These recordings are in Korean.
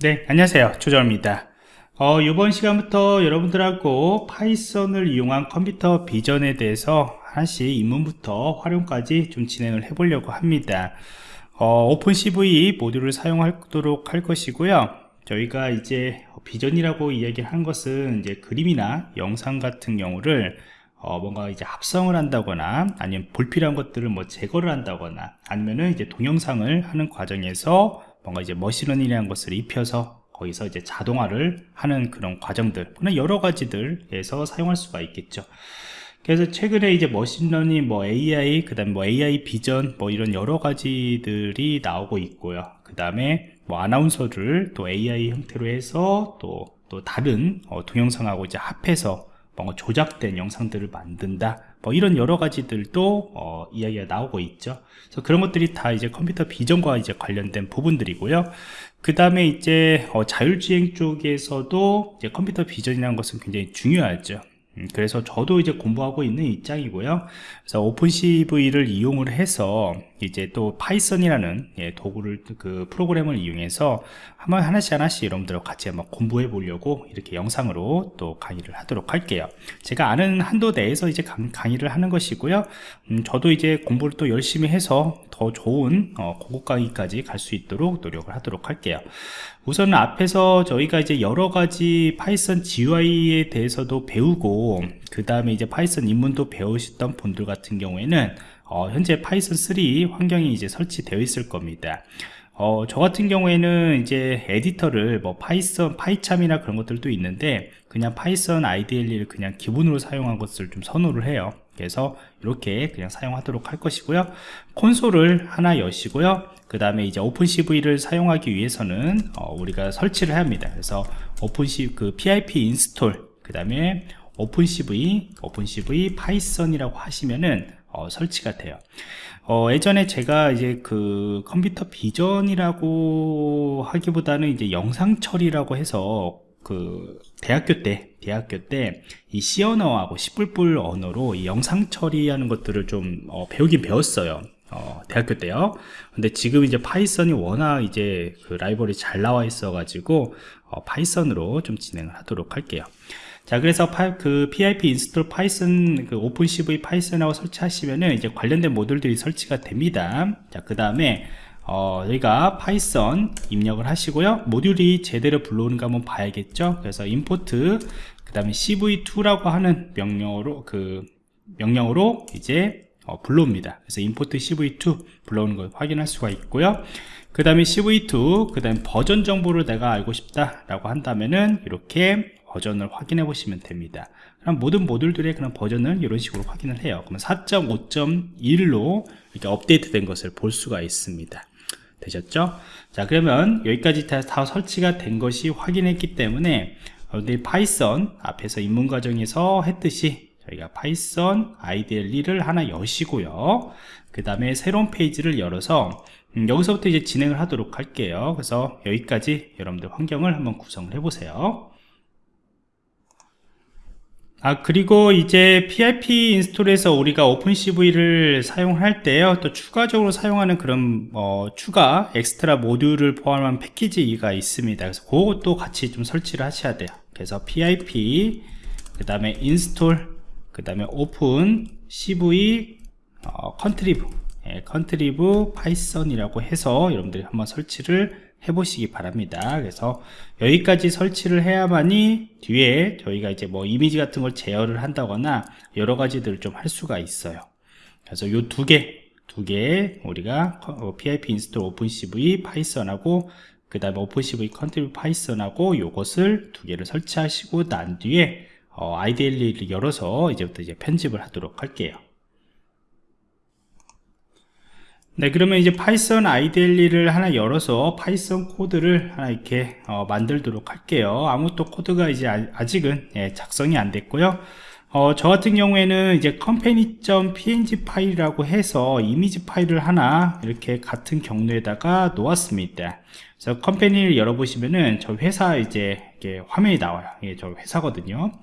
네 안녕하세요. 조정입니다. 어, 이번 시간부터 여러분들하고 Python을 이용한 컴퓨터 비전에 대해서 하나씩 입문부터 활용까지 좀 진행을 해 보려고 합니다. 어, OpenCV 모듈을 사용하도록 할 것이고요. 저희가 이제 비전이라고 이야기한 것은 이제 그림이나 영상 같은 경우를 어, 뭔가 이제 합성을 한다거나 아니면 불필요한 것들을 뭐 제거를 한다거나 아니면은 이제 동영상을 하는 과정에서 뭔가 이제 머신러닝이라는 것을 입혀서 거기서 이제 자동화를 하는 그런 과정들 그런 여러 가지들에서 사용할 수가 있겠죠. 그래서 최근에 이제 머신러닝 뭐 AI 그 다음에 뭐 AI 비전 뭐 이런 여러 가지들이 나오고 있고요. 그 다음에 뭐 아나운서를 또 AI 형태로 해서 또 또 다른 어, 동영상하고 이제 합해서 뭔가 조작된 영상들을 만든다. 뭐 이런 여러 가지들도 어, 이야기가 나오고 있죠. 그래서 그런 것들이 다 이제 컴퓨터 비전과 이제 관련된 부분들이고요. 그 다음에 이제 어, 자율주행 쪽에서도 이제 컴퓨터 비전이라는 것은 굉장히 중요하죠. 음, 그래서 저도 이제 공부하고 있는 입장이고요. 그래서 OpenCV를 이용을 해서 이제 또 Python이라는 예, 도구를 그 프로그램을 이용해서 한번 하나씩 하나씩 여러분들과 같이 한번 공부해 보려고 이렇게 영상으로 또 강의를 하도록 할게요. 제가 아는 한도 내에서 이제 강의를 하는 것이고요. 음, 저도 이제 공부를 또 열심히 해서 더 좋은 어, 고급 강의까지 갈 수 있도록 노력을 하도록 할게요. 우선 앞에서 저희가 이제 여러 가지 Python GUI에 대해서도 배우고 그 다음에 이제 Python 입문도 배우셨던 분들 같은 경우에는 어, 현재 Python 3 환경이 이제 설치되어 있을 겁니다. 어, 저 같은 경우에는 이제 에디터를 뭐 Python, PyCharm이나 그런 것들도 있는데 그냥 Python IDLE를 그냥 기본으로 사용한 것을 좀 선호를 해요. 그래서 이렇게 그냥 사용하도록 할 것이고요. 콘솔을 하나 여시고요. 그 다음에 이제 OpenCV를 사용하기 위해서는 어, 우리가 설치를 합니다. 그래서 OpenC 그 pip install 그 다음에 OpenCV OpenCV Python이라고 하시면은 어, 설치가 돼요. 어, 예전에 제가 이제 그 컴퓨터 비전이라고 하기보다는 이제 영상 처리라고 해서 그 대학교 때 대학교 때 이 C 언어하고 C++ 언어로 이 영상 처리하는 것들을 좀 어, 배우긴 배웠어요. 어, 대학교 때요. 근데 지금 이제 Python이 워낙 이제 그 라이브러리 잘 나와 있어 가지고 어, Python으로 좀 진행을 하도록 할게요 자 그래서 파, 그 pip install Python 그 OpenCV Python하고 설치하시면은 이제 관련된 모듈들이 설치가 됩니다. 자 그 다음에 어, 여기다 Python 입력을 하시고요. 모듈이 제대로 불러오는가 한번 봐야겠죠? 그래서 import 그 다음에 cv2라고 하는 명령어로 그 명령으로 이제 어, 불러옵니다. 그래서 import cv2 불러오는 걸 확인할 수가 있고요. 그 다음에 cv2 그 다음에 버전 정보를 내가 알고 싶다 라고 한다면은 이렇게 버전을 확인해 보시면 됩니다. 그럼 모든 모듈들의 그런 버전을 이런 식으로 확인을 해요. 그러면 4.5.1로 이렇게 업데이트 된 것을 볼 수가 있습니다. 되셨죠? 자 그러면 여기까지 다, 다 설치가 된 것이 확인했기 때문에 여러분들이 Python 앞에서 입문 과정에서 했듯이 저희가 Python IDLE를 하나 여시고요. 그 다음에 새로운 페이지를 열어서 음, 여기서부터 이제 진행을 하도록 할게요. 그래서 여기까지 여러분들 환경을 한번 구성을 해 보세요 아 그리고 이제 PIP 인스톨에서 우리가 OpenCV를 사용할 때요 또 추가적으로 사용하는 그런 어, 추가 엑스트라 모듈을 포함한 패키지가 있습니다. 그래서 그것도 같이 좀 설치를 하셔야 돼요. 그래서 PIP 그 다음에 install 그 다음에 OpenCV 어, contrib. 예, contrib Python이라고 해서 여러분들이 한번 설치를 해 보시기 바랍니다. 그래서 여기까지 설치를 해야만이 뒤에 저희가 이제 뭐 이미지 같은 걸 제어를 한다거나 여러 가지들을 좀 할 수가 있어요. 그래서 요 두 개 두 개 우리가 pip install OpenCV Python하고 그 다음에 OpenCV contrib Python하고 요것을 두 개를 설치하시고 난 뒤에 어, IDLE를 열어서 이제부터 이제 편집을 하도록 할게요 네 그러면 이제 파이썬 IDLE를 하나 열어서 파이썬 코드를 하나 이렇게 어, 만들도록 할게요. 아무 또 코드가 이제 아, 직은 예, 작성이 안 됐고요. 어, 저 같은 경우에는 이제 company.png 파일이라고 해서 이미지 파일을 하나 이렇게 같은 경로에다가 놓았습니다. 그래서 company를 열어보시면은 저 회사 이제 화면이 나와요. 예, 저 회사거든요.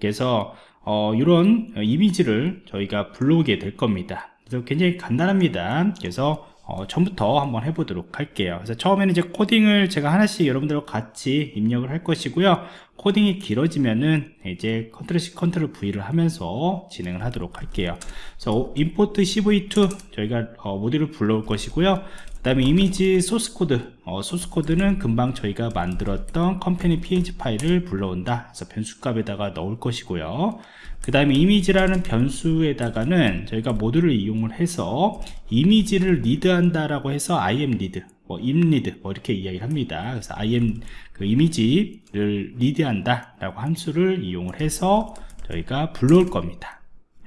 그래서 어, 이런 이미지를 저희가 불러오게 될 겁니다 그래서 굉장히 간단합니다. 그래서 어, 처음부터 한번 해보도록 할게요. 그래서 처음에는 이제 코딩을 제가 하나씩 여러분들과 같이 입력을 할 것이고요. 코딩이 길어지면은 이제 컨트롤 C 컨트롤 V를 하면서 진행을 하도록 할게요. 그래서 import cv2 저희가 어, 모듈을 불러올 것이고요. 그 다음에 이미지 소스 코드. 어, 소스 코드는 금방 저희가 만들었던 company png 파일을 불러온다. 그래서 변수 값에다가 넣을 것이고요. 그 다음에 이미지라는 변수에다가는 저희가 모듈을 이용을 해서 이미지를 read한다 라고 해서 im read 뭐 imread 뭐 이렇게 이야기를 합니다. 그래서 im 그 이미지를 리드한다 라고 함수를 이용을 해서 저희가 불러올 겁니다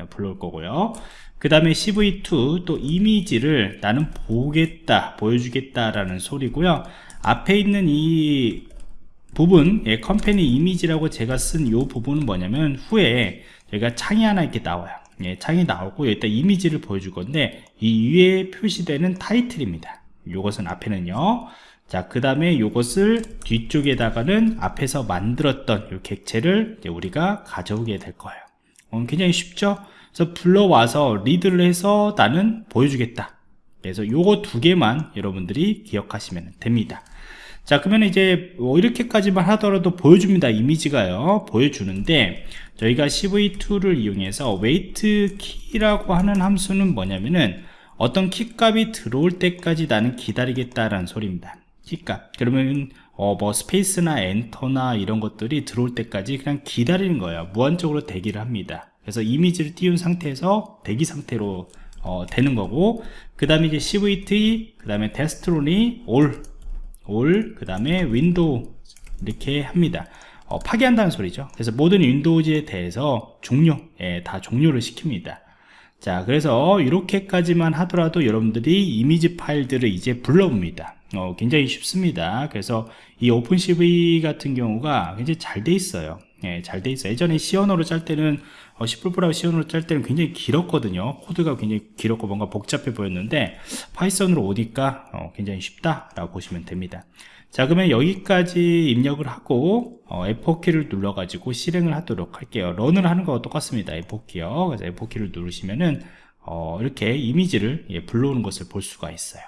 불러올 거고요. 그 다음에 cv2 또 이미지를 나는 보겠다 보여주겠다 라는 소리고요. 앞에 있는 이 부분 예, 컴퍼니 이미지라고 제가 쓴 이 부분은 뭐냐면 후에 저희가 창이 하나 이렇게 나와요. 예, 창이 나오고 일단 이미지를 보여줄 건데 이 위에 표시되는 타이틀입니다. 이것은 앞에는요. 자그 다음에 이것을 뒤쪽에다가는 앞에서 만들었던 이 객체를 우리가 가져오게 될 거예요 어, 굉장히 쉽죠? 그래서 불러와서 리드를 해서 나는 보여주겠다. 그래서 요거 두 개만 여러분들이 기억하시면 됩니다. 자 그러면 이제 뭐 이렇게까지만 하더라도 보여줍니다 이미지가요. 보여주는데 저희가 cv2를 이용해서 wait key라고 하는 함수는 뭐냐면은 어떤 키 값이 들어올 때까지 나는 기다리겠다라는 소리입니다 키값. 그러면 어, 뭐 space나 enter나 이런 것들이 들어올 때까지 그냥 기다리는 거예요. 무한적으로 대기를 합니다. 그래서 이미지를 띄운 상태에서 대기 상태로 어, 되는 거고 그 다음에 이제 cv2 그 다음에 destroy all all 그 다음에 windows 이렇게 합니다. 어, 파괴한다는 소리죠. 그래서 모든 windows에 대해서 종료 예, 다 종료를 시킵니다. 자 그래서 이렇게까지만 하더라도 여러분들이 이미지 파일들을 이제 불러봅니다 어, 굉장히 쉽습니다. 그래서 이 OpenCV 같은 경우가 굉장히 잘 돼 있어요. 예, 잘 돼 있어요. 예전에 C 언어로 짤 때는 어, C++ 하고 C 언어로 짤 때는 굉장히 길었거든요. 코드가 굉장히 길었고 뭔가 복잡해 보였는데 파이썬으로 오니까 어, 굉장히 쉽다 라고 보시면 됩니다. 자 그러면 여기까지 입력을 하고 어, F4키를 눌러 가지고 실행을 하도록 할게요. run을 하는 거와 똑같습니다. F4키요. 그래서 F4키를 누르시면은 어, 이렇게 이미지를 예, 불러오는 것을 볼 수가 있어요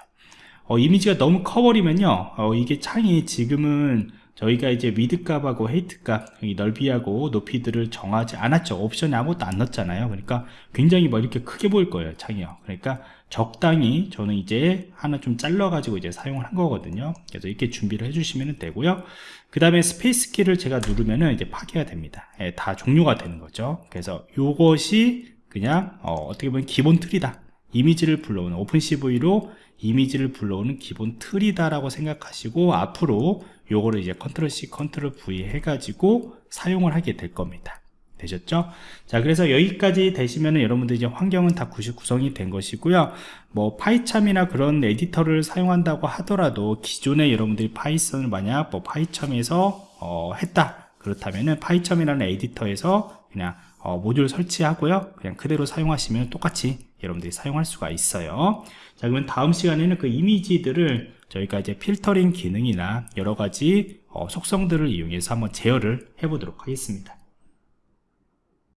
어, 이미지가 너무 커버리면요 어, 이게 창이 지금은 저희가 이제 width 값하고 height 값 넓이하고 높이들을 정하지 않았죠. 옵션에 아무것도 안 넣었잖아요. 그러니까 굉장히 뭐 이렇게 크게 보일 거예요 창이요. 그러니까 적당히 저는 이제 하나 좀 잘라 가지고 이제 사용을 한 거거든요. 그래서 이렇게 준비를 해 주시면 되고요. 그 다음에 space 키를 제가 누르면은 이제 파괴가 됩니다. 예, 다 종료가 되는 거죠. 그래서 이것이 그냥 어, 떻게 보면 기본 틀이다 이미지를 불러오는 OpenCV로 이미지를 불러오는 기본 틀이다 라고 생각하시고 앞으로 요거를 이제 컨트롤 C 컨트롤 V 해가지고 사용을 하게 될 겁니다. 되셨죠? 자 그래서 여기까지 되시면은 여러분들 이제 환경은 다 구성이 된 것이고요. 뭐 파이참이나 그런 에디터를 사용한다고 하더라도 기존에 여러분들이 파이썬을 만약 뭐 파이참에서 어, 했다 그렇다면은 파이참이라는 에디터에서 그냥 어, 모듈 설치하고요. 그냥 그대로 사용하시면 똑같이 여러분들이 사용할 수가 있어요. 자 그러면 다음 시간에는 그 이미지들을 저희가 이제 필터링 기능이나 여러가지 어, 속성들을 이용해서 한번 제어를 해 보도록 하겠습니다